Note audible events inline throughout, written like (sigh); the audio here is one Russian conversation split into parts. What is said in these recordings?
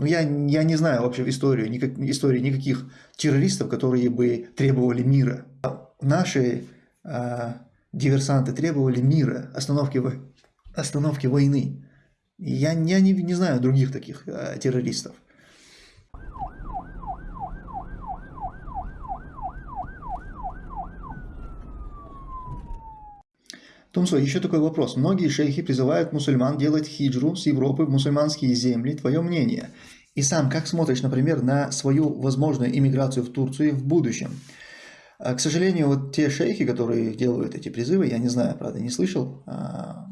Ну, я, я не знаю вообще в истории, никак, истории никаких террористов, которые бы требовали мира. Наши э, диверсанты требовали мира, остановки, остановки войны. Я, я не, не знаю других таких э, террористов. Томсо, еще такой вопрос. Многие шейхи призывают мусульман делать хиджру с Европы в мусульманские земли. Твое мнение? И сам как смотришь, например, на свою возможную иммиграцию в Турцию в будущем? А, к сожалению, вот те шейхи, которые делают эти призывы, я не знаю, правда, не слышал, а,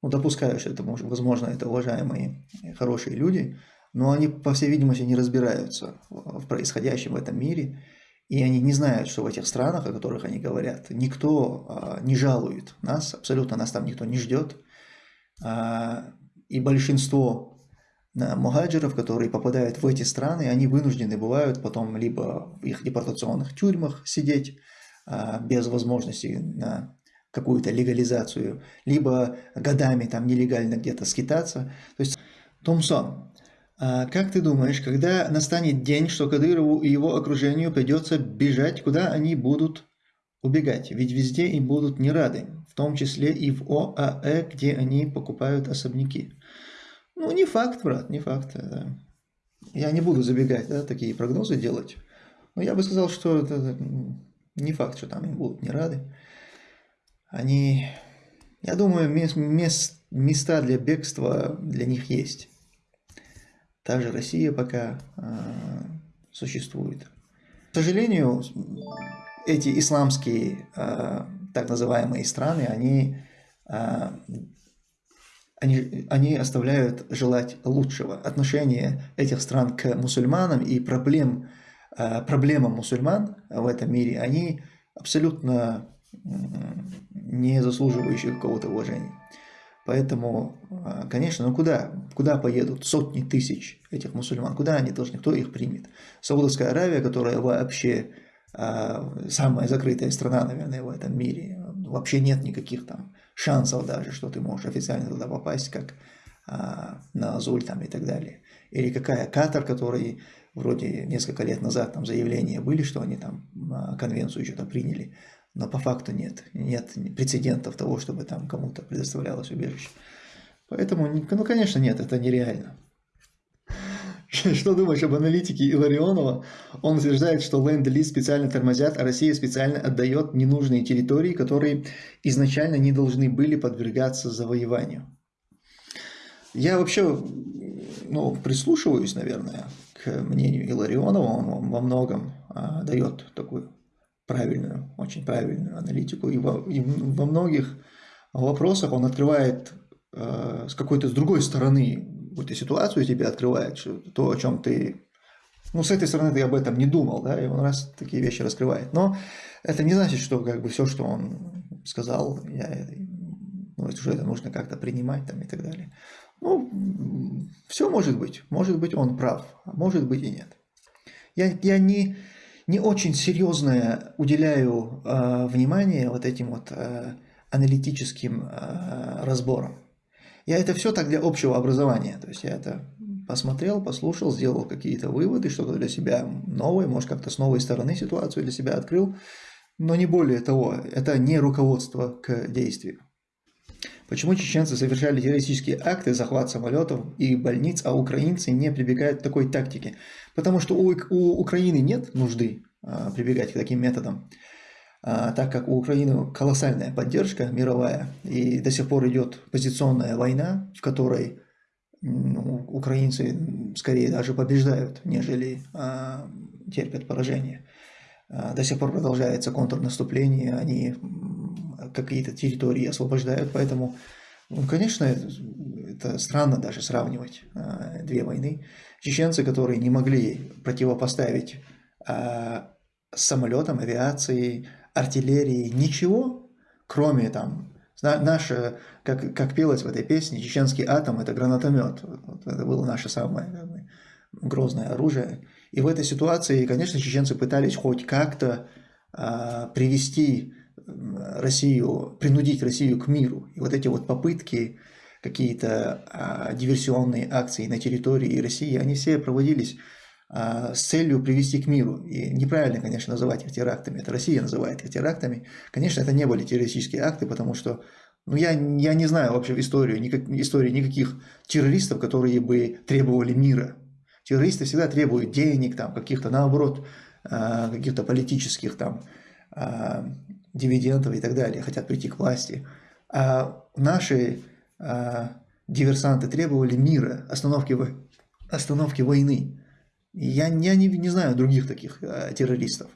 ну, допускаю, что это, возможно, это уважаемые, хорошие люди, но они, по всей видимости, не разбираются в происходящем в этом мире, и они не знают, что в этих странах, о которых они говорят, никто а, не жалует нас, абсолютно нас там никто не ждет. А, и большинство мухаджиров, которые попадают в эти страны, они вынуждены бывают потом либо в их депортационных тюрьмах сидеть а, без возможности на какую-то легализацию, либо годами там нелегально где-то скитаться. То есть Томсон, а как ты думаешь, когда настанет день, что Кадырову и его окружению придется бежать, куда они будут убегать? Ведь везде им будут не рады, в том числе и в ОАЭ, где они покупают особняки. Ну, не факт, брат, не факт. Да. Я не буду забегать, да, такие прогнозы делать. Но я бы сказал, что это не факт, что там им будут не рады. Они, я думаю, мест, места для бегства для них есть. Также Россия пока э, существует. К сожалению, эти исламские э, так называемые страны, они, э, они, они оставляют желать лучшего. Отношение этих стран к мусульманам и проблем, э, проблемам мусульман в этом мире, они абсолютно не заслуживающие какого-то уважения. Поэтому, а, конечно, ну куда, куда поедут сотни тысяч этих мусульман? Куда они должны? Кто их примет? Саудовская Аравия, которая вообще а, самая закрытая страна, наверное, в этом мире. Вообще нет никаких там шансов даже, что ты можешь официально туда попасть, как а, на Азуль там и так далее. Или какая Катар, который вроде несколько лет назад там заявления были, что они там конвенцию что-то приняли но по факту нет. Нет прецедентов того, чтобы там кому-то предоставлялось убежище. Поэтому, ну, конечно, нет, это нереально. (laughs) Что думаешь об аналитике Иларионова? Он утверждает, что ленд-лиз специально тормозят, а Россия специально отдает ненужные территории, которые изначально не должны были подвергаться завоеванию. Я вообще ну, прислушиваюсь, наверное, к мнению Иларионова. Он во многом а, дает такую правильную, очень правильную аналитику. И во, и во многих вопросах он открывает э, с какой-то с другой стороны какую-то ситуацию тебе открывает, то, о чем ты... Ну, с этой стороны ты об этом не думал, да, и он раз такие вещи раскрывает. Но это не значит, что как бы все, что он сказал, я, ну, уже это нужно как-то принимать там и так далее. Ну, все может быть. Может быть, он прав, а может быть и нет. Я, я не не очень серьезное уделяю э, внимание вот этим вот э, аналитическим э, разборам. Я это все так для общего образования, то есть я это посмотрел, послушал, сделал какие-то выводы, что-то для себя новое, может как-то с новой стороны ситуацию для себя открыл, но не более того, это не руководство к действию. Почему чеченцы совершали террористические акты, захват самолетов и больниц, а украинцы не прибегают к такой тактике? Потому что у, у Украины нет нужды а, прибегать к таким методам, а, так как у Украины колоссальная поддержка мировая, и до сих пор идет позиционная война, в которой ну, украинцы скорее даже побеждают, нежели а, терпят поражение. А, до сих пор продолжается контрнаступление, они какие-то территории освобождают, поэтому, ну, конечно, это странно даже сравнивать а, две войны. Чеченцы, которые не могли противопоставить а, самолетам, авиации, артиллерии, ничего, кроме там, наше, как, как пелось в этой песне, чеченский атом – это гранатомет. Это было наше самое грозное оружие. И в этой ситуации, конечно, чеченцы пытались хоть как-то а, привести Россию, принудить Россию к миру. И вот эти вот попытки какие-то а, диверсионные акции на территории России, они все проводились а, с целью привести к миру. И неправильно, конечно, называть их терактами. Это Россия называет их терактами. Конечно, это не были террористические акты, потому что ну, я, я не знаю вообще историю, никак, истории никаких террористов, которые бы требовали мира. Террористы всегда требуют денег, там, каких-то, наоборот, а, каких-то политических там, а, дивидендов и так далее, хотят прийти к власти. А наши диверсанты требовали мира, остановки, остановки войны. Я, я не, не знаю других таких террористов.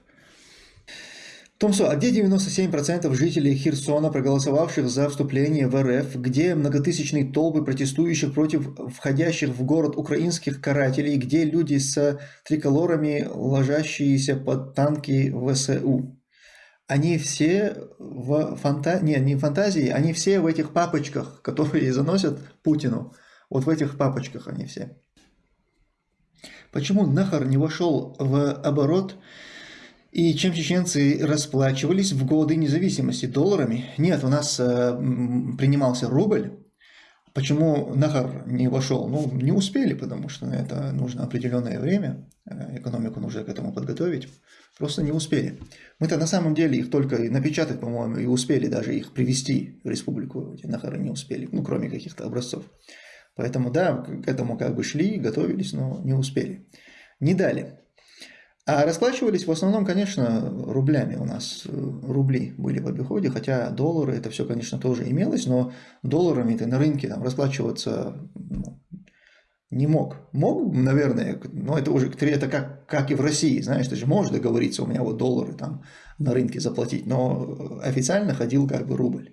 Томсо, а где 97% жителей Херсона, проголосовавших за вступление в РФ, где многотысячные толпы протестующих против входящих в город украинских карателей, где люди с триколорами, ложащиеся под танки ВСУ? Они все в фанта... не, не фантазии, они все в этих папочках, (laughs) которые заносят Путину. Вот в этих папочках они все. Почему нахар не вошел в оборот и чем чеченцы расплачивались в годы независимости? Долларами? Нет, у нас э, принимался рубль. Почему Нахар не вошел? Ну, не успели, потому что это нужно определенное время. Э, экономику нужно к этому подготовить. Просто не успели. Мы-то на самом деле их только напечатать, по-моему, и успели даже их привести в республику. Нахары не успели, ну, кроме каких-то образцов. Поэтому, да, к этому как бы шли, готовились, но не успели. Не дали. А расплачивались в основном, конечно, рублями у нас. Э, рубли были в обиходе, хотя доллары, это все, конечно, тоже имелось, но долларами ты на рынке там, расплачиваться ну, не мог. Мог, наверное, но это уже это как, как и в России, знаешь, ты же можешь договориться, у меня вот доллары там на рынке заплатить, но официально ходил как бы рубль.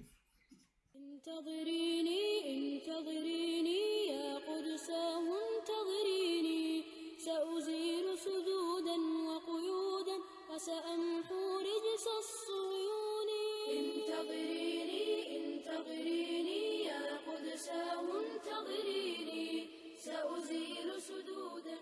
سأزيل سدودا